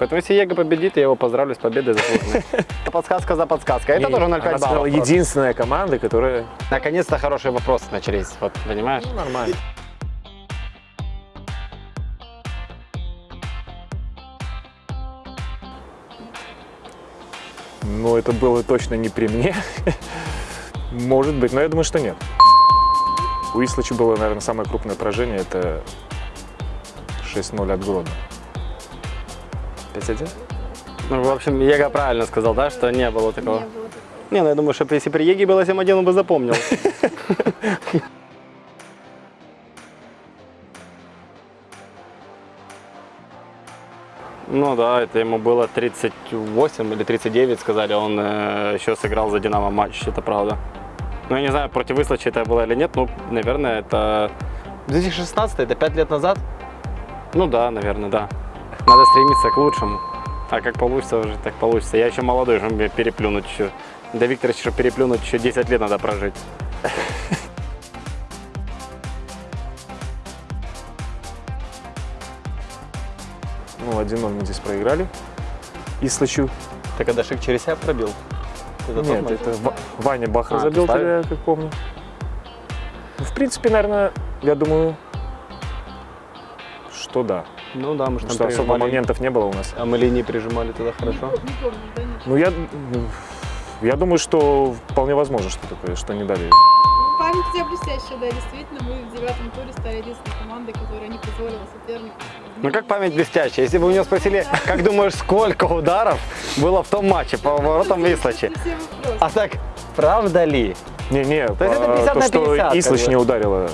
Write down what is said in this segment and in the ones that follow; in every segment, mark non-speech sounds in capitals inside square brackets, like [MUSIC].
Поэтому если Его победит, я его поздравлю с победой заслуженной. [LAUGHS] Подсказка за подсказкой. Это тоже она 0,5 сказала, баллов. единственная команда, которая... Наконец-то хорошие вопросы начались, вот, понимаешь? Ну, нормально. Но это было точно не при мне. [LAUGHS] Может быть, но я думаю, что нет. У Ислача было, наверное, самое крупное поражение. Это 6-0 от Гродно. 5-1? Ну, в общем, Ега правильно сказал, да, что не было такого? Не было. Не, ну я думаю, что если при Еге было 7-1, он бы запомнил. [LAUGHS] Ну да, это ему было 38 или 39, сказали, он э, еще сыграл за Динамо матч, это правда. Ну я не знаю, против Выслачи это было или нет, ну, наверное, это 2016, это 5 лет назад? Ну да, наверное, да. Надо стремиться к лучшему. А как получится уже, так получится. Я еще молодой, чтобы мне переплюнуть еще. Да Виктор еще переплюнуть, еще 10 лет надо прожить. [LAUGHS] Ну, 1-0 мы здесь проиграли. Ислачу. Ты когда Шик через себя пробил? Это Нет, это Ва- Ваня Бахар А, забил тогда, я как помню. Ну, в принципе, наверное, я думаю, что да. Ну да, мы же там что особо прижимали. моментов не было у нас. А мы линии прижимали тогда хорошо. Не помню, да, ничего. Ну, я, ну, я думаю, что вполне возможно, что такое, что не дали. Ну, Память у тебя блестящая, да, действительно. Мы в девятом туре стали единственной командой, которая не позволила сопернику. Ну как память блестящая. Если бы у него спросили, как думаешь, сколько ударов было в том матче по воротам вопросы. А так, правда ли? Не-не, То есть это 50 то, на что 50, как Ислач бы. не ударила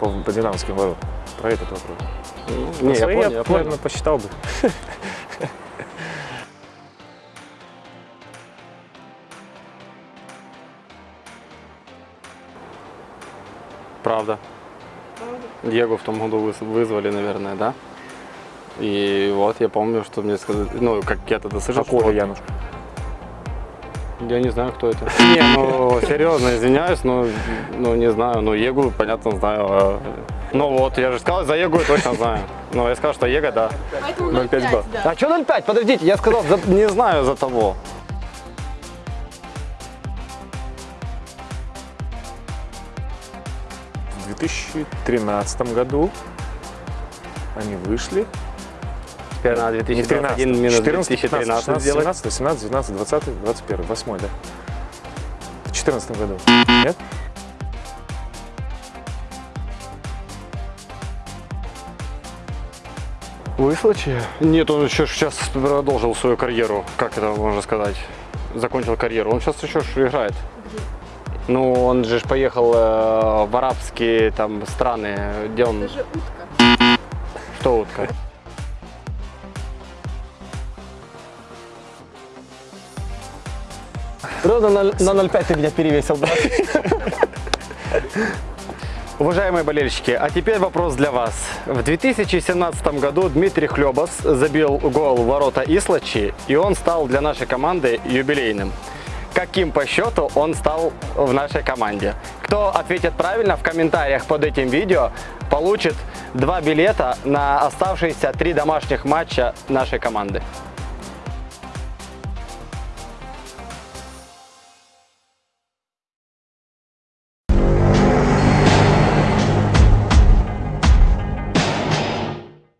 по, по динамовским воротам. Про этот вопрос. Не, я Свои понял, я понял. наверное, посчитал бы. Правда. Правда? Диего в том году выз- вызвали, наверное, да? И вот я помню, что мне сказали, ну, как я тогда слышал, Какого что- Януш? Я не знаю, кто это. Не, ну, серьезно, извиняюсь, но, ну, не знаю. Ну, Егу, понятно, знаю. а, Ну, вот, я же сказал, за Егу я точно знаю. Ну, я сказал, что Ега, да. Поэтому 0,5 0,5, балл. да. А что 0,5? Подождите, я сказал, за- не знаю за того. В 2013 году они вышли. Теперь Не 2021 минус 14, 2013 15, сделать. 17, 18, 19, 20, 21, 8, да? В 2014 году. Нет? Выслачи? Нет, он еще сейчас продолжил свою карьеру. Как это можно сказать? Закончил карьеру. Он сейчас еще играет. Ну, он же ж поехал э, в арабские там страны, где он... Это же утка. Что утка? Ровно на, на 0,5 ты меня перевесил, брат. [LAUGHS] Уважаемые болельщики, а теперь вопрос для вас. В 2017 году Дмитрий Хлебос забил гол в ворота Ислачи, и он стал для нашей команды юбилейным. Каким по счету он стал в нашей команде? Кто ответит правильно в комментариях под этим видео, получит два билета на оставшиеся три домашних матча нашей команды.